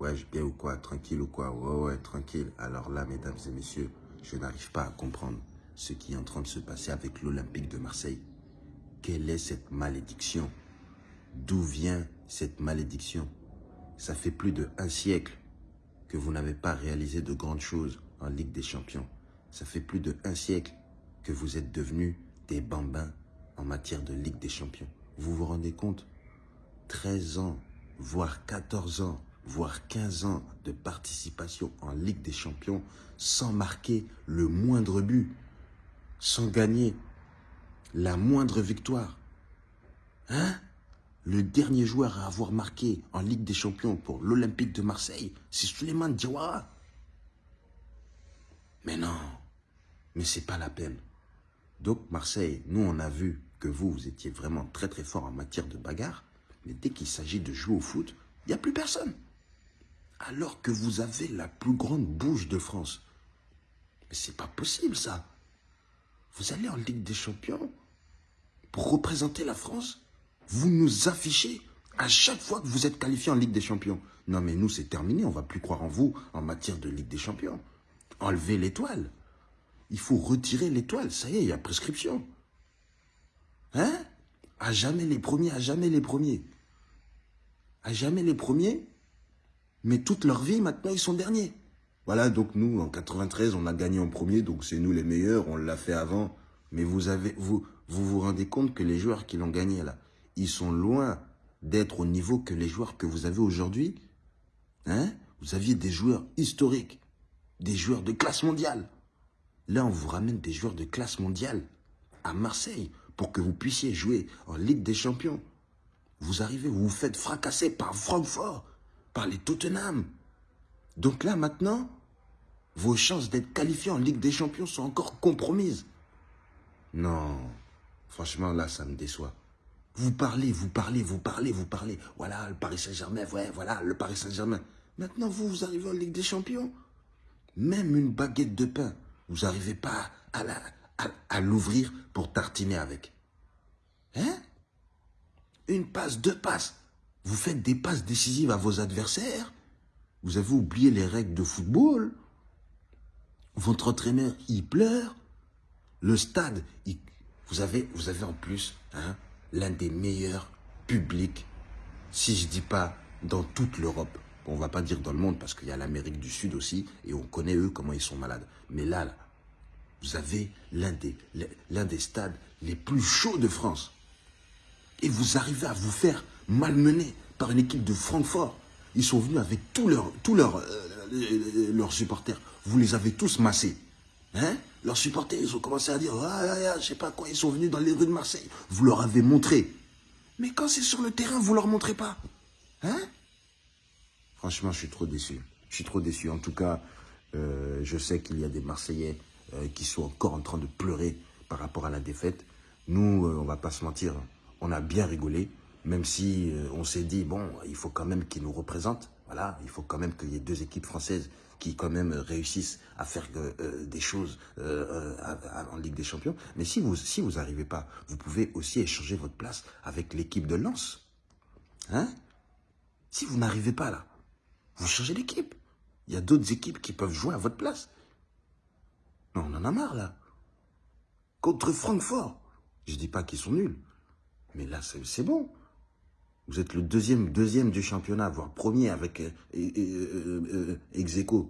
Ouais, je bien ou quoi? Tranquille ou quoi? Ouais, ouais, tranquille. Alors là, mesdames et messieurs, je n'arrive pas à comprendre ce qui est en train de se passer avec l'Olympique de Marseille. Quelle est cette malédiction? D'où vient cette malédiction? Ça fait plus de un siècle que vous n'avez pas réalisé de grandes choses en Ligue des Champions. Ça fait plus de un siècle que vous êtes devenus des bambins en matière de Ligue des Champions. Vous vous rendez compte? 13 ans, voire 14 ans, voire 15 ans de participation en Ligue des Champions sans marquer le moindre but, sans gagner la moindre victoire. Hein? Le dernier joueur à avoir marqué en Ligue des Champions pour l'Olympique de Marseille, c'est Suleiman Diawara. Mais non, mais c'est pas la peine. Donc Marseille, nous on a vu que vous, vous étiez vraiment très très fort en matière de bagarre, mais dès qu'il s'agit de jouer au foot, il n'y a plus personne. Alors que vous avez la plus grande bouche de France. Mais c'est pas possible ça. Vous allez en Ligue des Champions pour représenter la France. Vous nous affichez à chaque fois que vous êtes qualifié en Ligue des Champions. Non mais nous c'est terminé, on va plus croire en vous en matière de Ligue des Champions. Enlevez l'étoile. Il faut retirer l'étoile, ça y est, il y a prescription. Hein? À jamais les premiers, à jamais les premiers. À jamais les premiers, mais toute leur vie, maintenant, ils sont derniers. Voilà, donc nous, en 93, on a gagné en premier, donc c'est nous les meilleurs, on l'a fait avant. Mais vous, avez, vous, vous vous rendez compte que les joueurs qui l'ont gagné, là, ils sont loin d'être au niveau que les joueurs que vous avez aujourd'hui. Hein? Vous aviez des joueurs historiques, des joueurs de classe mondiale. Là, on vous ramène des joueurs de classe mondiale à Marseille pour que vous puissiez jouer en Ligue des Champions. Vous arrivez, vous vous faites fracasser par Francfort, les Tottenham. Donc là, maintenant, vos chances d'être qualifié en Ligue des Champions sont encore compromises. Non, franchement, là, ça me déçoit. Vous parlez, vous parlez, vous parlez, vous parlez. Voilà, le Paris Saint-Germain, ouais, voilà, le Paris Saint-Germain. Maintenant, vous, vous arrivez en Ligue des Champions? Même une baguette de pain, vous n'arrivez pas à l'ouvrir pour tartiner avec. Hein? Une passe, deux passes. Vous faites des passes décisives à vos adversaires. Vous avez oublié les règles de football. Votre entraîneur, il pleure. Le stade, vous, avez, vous avez en plus hein, l'un des meilleurs publics, si je ne dis pas dans toute l'Europe. On ne va pas dire dans le monde parce qu'il y a l'Amérique du Sud aussi et on connaît eux comment ils sont malades. Mais là, vous avez l'un des, l'un des stades les plus chauds de France. Et vous arrivez à vous faire malmener par une équipe de Francfort. Ils sont venus avec tous leurs, tous leurs, euh, leurs supporters. Vous les avez tous massés. Hein? Leurs supporters, ils ont commencé à dire, ah, ah, ah, je sais pas quoi, ils sont venus dans les rues de Marseille. Vous leur avez montré. Mais quand c'est sur le terrain, vous leur montrez pas. Hein? Franchement, je suis trop déçu. Je suis trop déçu. En tout cas, euh, je sais qu'il y a des Marseillais euh, qui sont encore en train de pleurer par rapport à la défaite. Nous, euh, on va pas se mentir, on a bien rigolé, même si on s'est dit, bon, il faut quand même qu'ils nous représentent. Voilà, il faut quand même qu'il y ait deux équipes françaises qui quand même réussissent à faire des choses en Ligue des Champions. Mais si vous si vous n'arrivez pas, vous pouvez aussi échanger votre place avec l'équipe de Lens. Hein Si vous n'arrivez pas là, vous changez d'équipe. Il y a d'autres équipes qui peuvent jouer à votre place. Non, on en a marre là. Contre Francfort. Je dis pas qu'ils sont nuls. Mais là, c'est bon. Vous êtes le deuxième, deuxième du championnat, voire premier avec euh, euh, euh,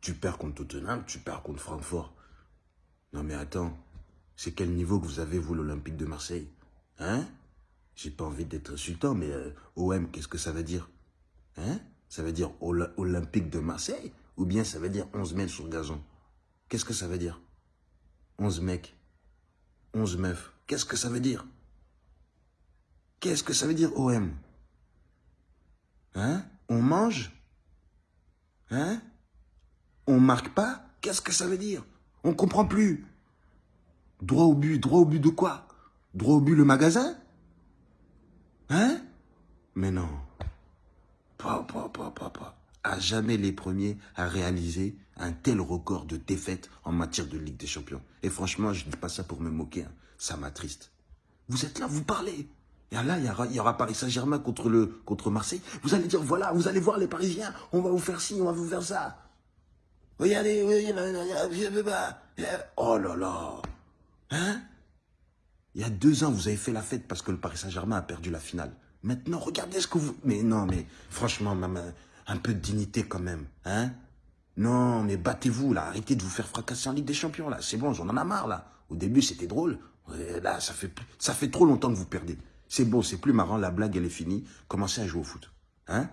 Tu perds contre Tottenham, tu perds contre Francfort. Non mais attends, c'est quel niveau que vous avez, vous, l'Olympique de Marseille? Hein? J'ai pas envie d'être insultant, mais OM, qu'est-ce que ça veut dire? Hein? Ça veut dire Olympique de Marseille? Ou bien ça veut dire 11 mètres sur gazon? Qu'est-ce que ça veut dire? 11 mecs, 11 meufs, qu'est-ce que ça veut dire? Qu'est-ce que ça veut dire OM Hein? On mange? Hein? On marque pas? Qu'est-ce que ça veut dire? On comprend plus. Droit au but, droit au but de quoi? Droit au but le magasin? Hein? Mais non. Pas, pas, pas, pas, pas. À jamais les premiers à réaliser un tel record de défaites en matière de Ligue des Champions. Et franchement, je ne dis pas ça pour me moquer, hein. ça m'attriste. Vous êtes là, vous parlez. Et là, il y aura, il y aura Paris Saint-Germain contre, contre Marseille. Vous allez dire, voilà, vous allez voir les Parisiens, on va vous faire ci, on va vous faire ça. Regardez, oh là là. Hein? Il y a deux ans, vous avez fait la fête parce que le Paris Saint-Germain a perdu la finale. Maintenant, regardez ce que vous... Mais non, mais franchement, un peu de dignité quand même. Hein? Non, mais battez-vous, là. Arrêtez de vous faire fracasser en Ligue des Champions, là. C'est bon, j'en en ai marre, là. Au début, c'était drôle. Là, ça fait, ça fait trop longtemps que vous perdez. C'est bon, c'est plus marrant, la blague, elle est finie. Commencez à jouer au foot. Hein?